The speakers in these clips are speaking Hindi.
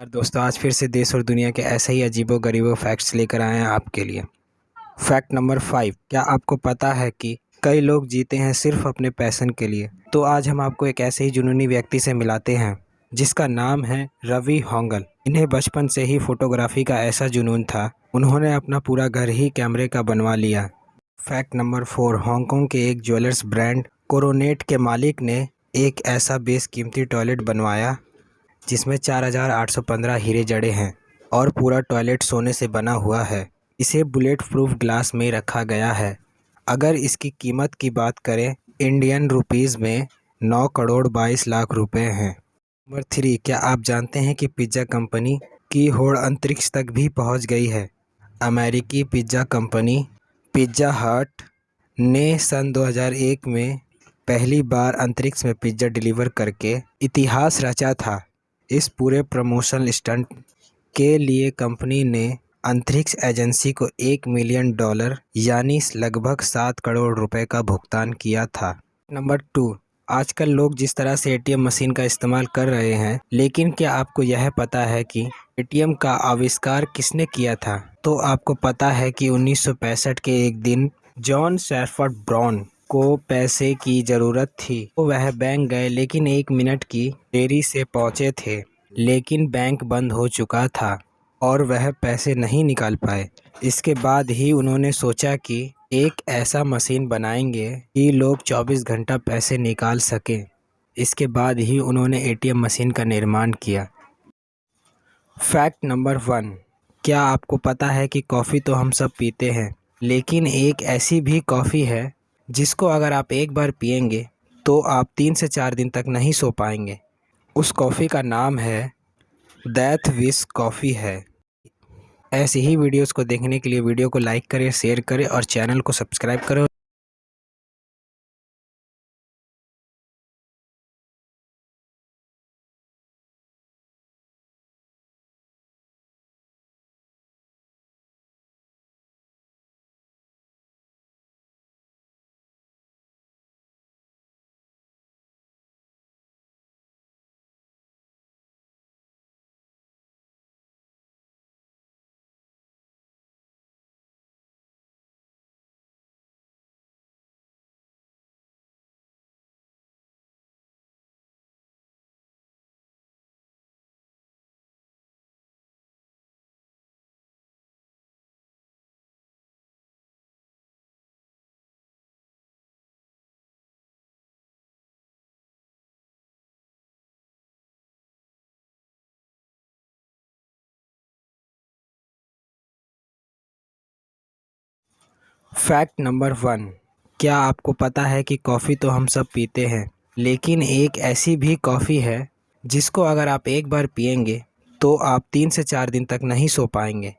और दोस्तों, आज फिर से देश और दुनिया के ऐसे ही अजीबो गरीबो फैक्ट्स लेकर आए हैं आपके लिए। फैक्ट नंबर फाइव क्या आपको पता है कि कई लोग जीते हैं सिर्फ़ अपने पैसन के लिए? तो आज हम आपको एक ऐसे ही जुनूनी व्यक्ति से मिलाते हैं, जिसका नाम है रवि होंगल। इन्हें बचपन से ही फोटोग्राफी का ऐसा जुनून था, उन्होंने अपना पूरा घर ही कैमरे का बनवा लिया। फैक्ट नंबर फोर हांगकांग के एक ज्वेलर्स ब्रांड कोरोनेट के मालिक ने एक ऐसा बेस कीमती टॉयलेट बनवाया। जिसमें 4815 हीरे जड़े हैं और पूरा टॉयलेट सोने से बना हुआ है। इसे बुलेट प्रूफ ग्लास में रखा गया है। अगर इसकी कीमत की बात करें, इंडियन रुपीज़ में नौ करोड़ 22 लाख रुपए हैं। नंबर थ्री, क्या आप जानते हैं कि पिज़्ज़ा कंपनी की होड़ अंतरिक्ष तक भी पहुँच गई है? अमेरिकी पिज़्ज़ा कंपनी पिज़्ज़ा हट ने सन 2001 में पहली बार अंतरिक्ष में पिज़्ज़ा डिलीवर करके इतिहास रचा था। इस पूरे प्रमोशनल स्टंट के लिए कंपनी ने अंतरिक्ष एजेंसी को एक मिलियन डॉलर, यानी लगभग सात करोड़ रुपए का भुगतान किया था। नंबर टू, आजकल लोग जिस तरह से एटीएम मशीन का इस्तेमाल कर रहे हैं, लेकिन क्या आपको यह पता है कि एटीएम का आविष्कार किसने किया था? तो आपको पता है कि उन्नीस सौ पैंसठ के एक दिन जॉन सैफर्ड ब्राउन को पैसे की ज़रूरत थी। तो वह बैंक गए, लेकिन एक मिनट की देरी से पहुँचे थे। लेकिन बैंक बंद हो चुका था और वह पैसे नहीं निकाल पाए। इसके बाद ही उन्होंने सोचा कि एक ऐसा मशीन बनाएँगे कि लोग 24 घंटा पैसे निकाल सकें। इसके बाद ही उन्होंने एटीएम मशीन का निर्माण किया। फैक्ट नंबर वन, क्या आपको पता है कि कॉफ़ी तो हम सब पीते हैं, लेकिन एक ऐसी भी कॉफ़ी है जिसको अगर आप एक बार पियेंगे तो आप तीन से चार दिन तक नहीं सो पाएँगे। उस कॉफ़ी का नाम है दैथ विस कॉफ़ी है। ऐसी ही वीडियोस को देखने के लिए वीडियो को लाइक करें, शेयर करें और चैनल को सब्सक्राइब करें। फैक्ट नंबर वन, क्या आपको पता है कि कॉफ़ी तो हम सब पीते हैं, लेकिन एक ऐसी भी कॉफ़ी है जिसको अगर आप एक बार पियेंगे तो आप तीन से चार दिन तक नहीं सो पाएँगे।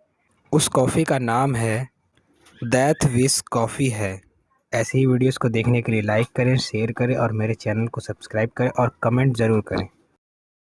उस कॉफ़ी का नाम है दैथ विस कॉफ़ी है। ऐसी ही वीडियोस को देखने के लिए लाइक करें, शेयर करें और मेरे चैनल को सब्सक्राइब करें और कमेंट ज़रूर करें।